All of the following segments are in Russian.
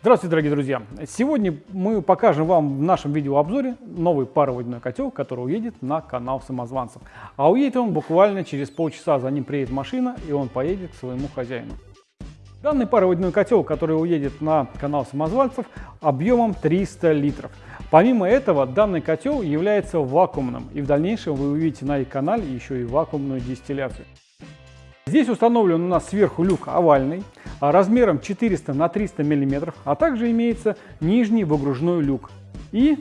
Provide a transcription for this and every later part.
Здравствуйте, дорогие друзья! Сегодня мы покажем вам в нашем видеообзоре новый пароводяной котел, который уедет на канал самозванцев. А уедет он буквально через полчаса, за ним приедет машина и он поедет к своему хозяину. Данный пароводяной котел, который уедет на канал самозванцев, объемом 300 литров. Помимо этого, данный котел является вакуумным, и в дальнейшем вы увидите на их канале еще и вакуумную дистилляцию. Здесь установлен у нас сверху люк овальный, размером 400 на 300 мм, а также имеется нижний выгружной люк. И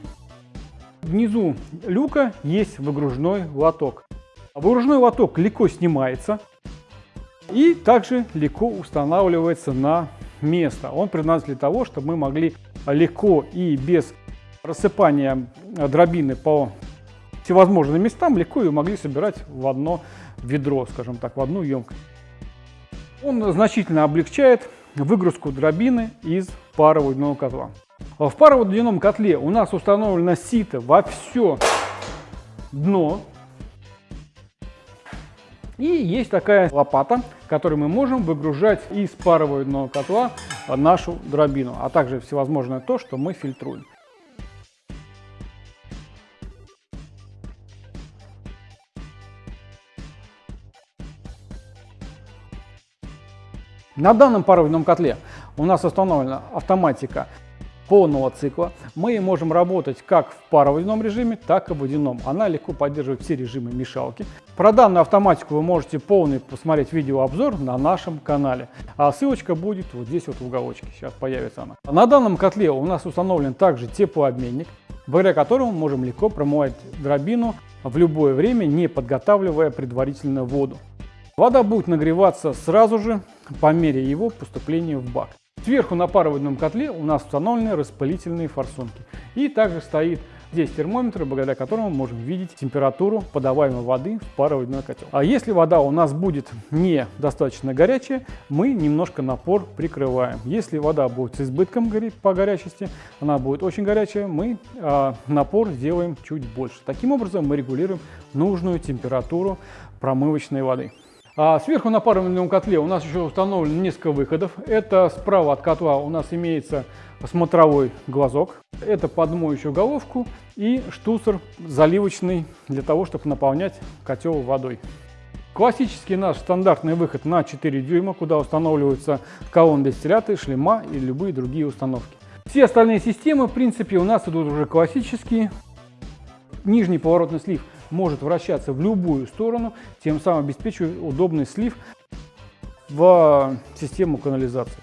внизу люка есть выгружной лоток. Выгружной лоток легко снимается и также легко устанавливается на место. Он предназначен для того, чтобы мы могли легко и без рассыпания дробины по всевозможным местам легко ее могли собирать в одно ведро, скажем так, в одну емкость. Он значительно облегчает выгрузку дробины из пароводяного котла. В пароводяном котле у нас установлено сито во все дно. И есть такая лопата, которой мы можем выгружать из пароводяного котла нашу дробину, а также всевозможное то, что мы фильтруем. На данном пароводном котле у нас установлена автоматика полного цикла. Мы можем работать как в пароводяном режиме, так и в водяном. Она легко поддерживает все режимы мешалки. Про данную автоматику вы можете полный посмотреть видеообзор на нашем канале. А ссылочка будет вот здесь вот в уголочке. Сейчас появится она. На данном котле у нас установлен также теплообменник, благодаря которому мы можем легко промывать дробину в любое время, не подготавливая предварительно воду. Вода будет нагреваться сразу же по мере его поступления в бак. Сверху на пароводном котле у нас установлены распылительные форсунки. И также стоит здесь термометр, благодаря которому мы можем видеть температуру подаваемой воды в пароводной котел. А если вода у нас будет недостаточно горячая, мы немножко напор прикрываем. Если вода будет с избытком по горячести, она будет очень горячая, мы а, напор сделаем чуть больше. Таким образом мы регулируем нужную температуру промывочной воды. А сверху на паровом котле у нас еще установлено несколько выходов. Это справа от котла у нас имеется смотровой глазок. Это под моющую головку и штуцер заливочный для того, чтобы наполнять котел водой. Классический наш стандартный выход на 4 дюйма, куда устанавливаются колонны дистилляты, шлема и любые другие установки. Все остальные системы, в принципе, у нас идут уже классические. Нижний поворотный слив – может вращаться в любую сторону, тем самым обеспечивая удобный слив в систему канализации.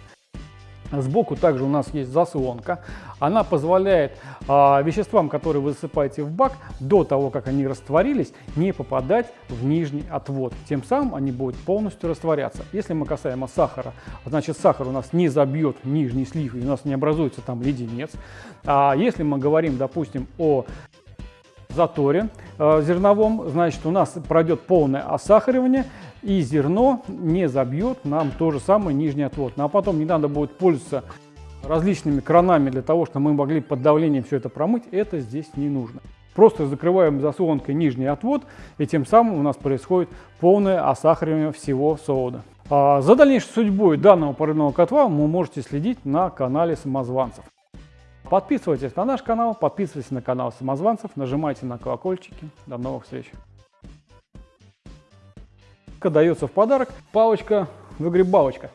Сбоку также у нас есть заслонка. Она позволяет э, веществам, которые вы засыпаете в бак, до того, как они растворились, не попадать в нижний отвод. Тем самым они будут полностью растворяться. Если мы касаемо сахара, значит сахар у нас не забьет нижний слив и у нас не образуется там леденец. А если мы говорим, допустим, о заторе э, зерновом, значит, у нас пройдет полное осахаривание, и зерно не забьет нам то же самое нижний отвод. Ну, а потом не надо будет пользоваться различными кранами для того, чтобы мы могли под давлением все это промыть, это здесь не нужно. Просто закрываем заслонкой нижний отвод, и тем самым у нас происходит полное осахаривание всего сода. А за дальнейшей судьбой данного парового котла вы можете следить на канале самозванцев. Подписывайтесь на наш канал, подписывайтесь на канал самозванцев, нажимайте на колокольчики. До новых встреч! Дается в подарок палочка выгребалочка.